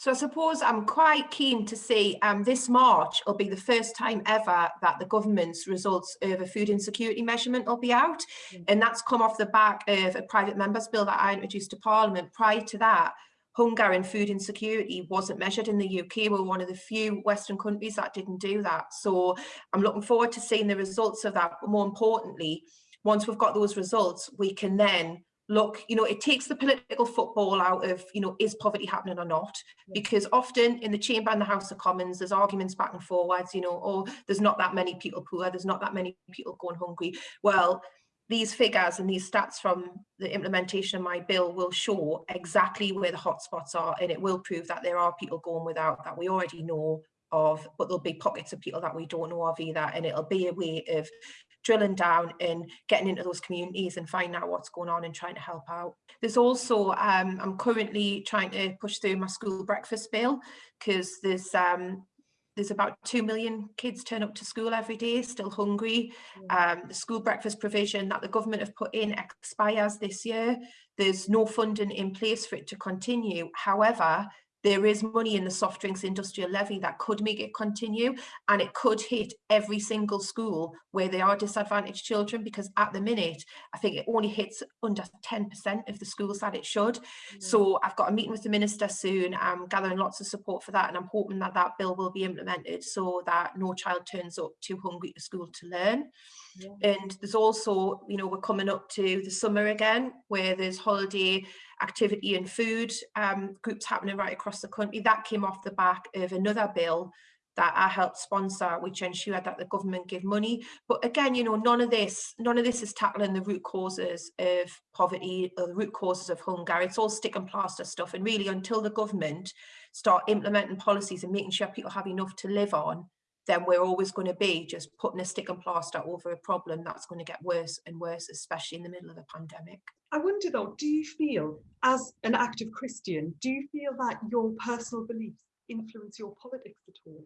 So I suppose I'm quite keen to see um, this March will be the first time ever that the government's results of a food insecurity measurement will be out. Mm. And that's come off the back of a private members bill that I introduced to Parliament. Prior to that, hunger and food insecurity wasn't measured in the UK. We're one of the few Western countries that didn't do that. So I'm looking forward to seeing the results of that. But more importantly, once we've got those results, we can then look, you know, it takes the political football out of, you know, is poverty happening or not? Because often in the chamber and the House of Commons, there's arguments back and forwards, you know, oh, there's not that many people poor, there's not that many people going hungry. Well, these figures and these stats from the implementation of my bill will show exactly where the hotspots are and it will prove that there are people going without that we already know of, but there'll be pockets of people that we don't know of either and it'll be a way of drilling down and getting into those communities and finding out what's going on and trying to help out. There's also, um, I'm currently trying to push through my school breakfast bill because there's um, there's about 2 million kids turn up to school every day still hungry. Um, the school breakfast provision that the government have put in expires this year. There's no funding in place for it to continue. However there is money in the soft drinks industrial levy that could make it continue and it could hit every single school where there are disadvantaged children because at the minute I think it only hits under 10% of the schools that it should. Mm. So I've got a meeting with the minister soon, I'm gathering lots of support for that and I'm hoping that that bill will be implemented so that no child turns up too hungry to school to learn. Yeah. And there's also, you know, we're coming up to the summer again where there's holiday activity and food um, groups happening right across the country. That came off the back of another bill that I helped sponsor, which ensured that the government give money. But again, you know, none of this, none of this is tackling the root causes of poverty or the root causes of hunger. It's all stick and plaster stuff. And really, until the government start implementing policies and making sure people have enough to live on, then we're always going to be just putting a stick and plaster over a problem that's going to get worse and worse, especially in the middle of a pandemic. I wonder though, do you feel, as an active Christian, do you feel that your personal beliefs influence your politics at all?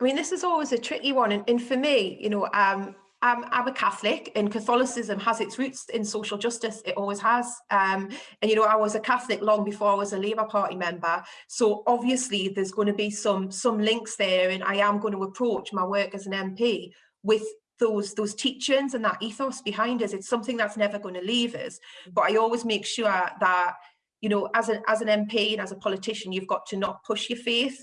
I mean, this is always a tricky one. And, and for me, you know, um, I'm, I'm a Catholic and Catholicism has its roots in social justice. It always has. Um, and, you know, I was a Catholic long before I was a Labour Party member. So obviously there's going to be some, some links there and I am going to approach my work as an MP with those those teachings and that ethos behind us it's something that's never going to leave us but i always make sure that you know as an as an mp and as a politician you've got to not push your faith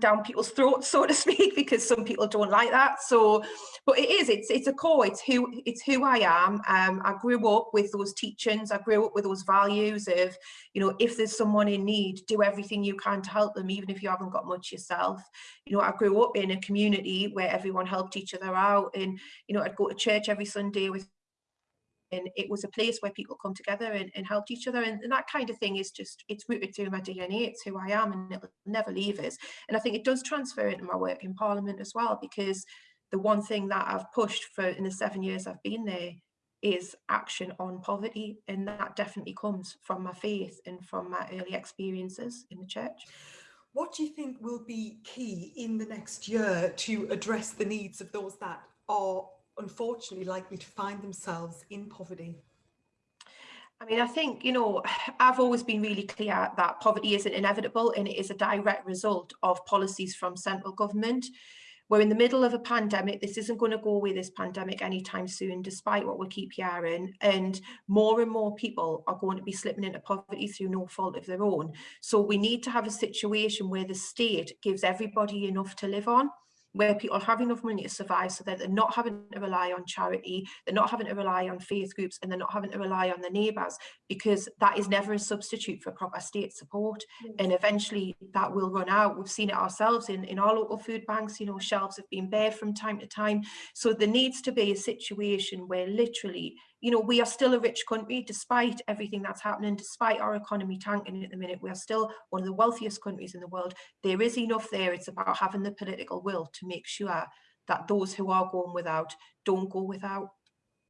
down people's throats so to speak because some people don't like that. So but it is it's it's a core it's who it's who i am. Um i grew up with those teachings i grew up with those values of you know if there's someone in need do everything you can to help them even if you haven't got much yourself. You know i grew up in a community where everyone helped each other out and you know i'd go to church every sunday with and it was a place where people come together and, and helped each other and, and, that kind of thing is just it's rooted through my DNA it's who I am and it'll never leave us and I think it does transfer into my work in Parliament as well because the one thing that I've pushed for in the seven years I've been there is action on poverty and that definitely comes from my faith and from my early experiences in the church. What do you think will be key in the next year to address the needs of those that are unfortunately likely to find themselves in poverty? I mean, I think, you know, I've always been really clear that poverty isn't inevitable and it is a direct result of policies from central government. We're in the middle of a pandemic. This isn't going to go away, this pandemic, anytime soon, despite what we keep hearing. And more and more people are going to be slipping into poverty through no fault of their own. So we need to have a situation where the state gives everybody enough to live on where people have enough money to survive so that they're not having to rely on charity, they're not having to rely on faith groups, and they're not having to rely on their neighbours because that is never a substitute for proper state support. And eventually that will run out. We've seen it ourselves in, in our local food banks, you know, shelves have been bare from time to time. So there needs to be a situation where literally you know, we are still a rich country despite everything that's happening, despite our economy tanking at the minute. We are still one of the wealthiest countries in the world. There is enough there. It's about having the political will to make sure that those who are going without don't go without.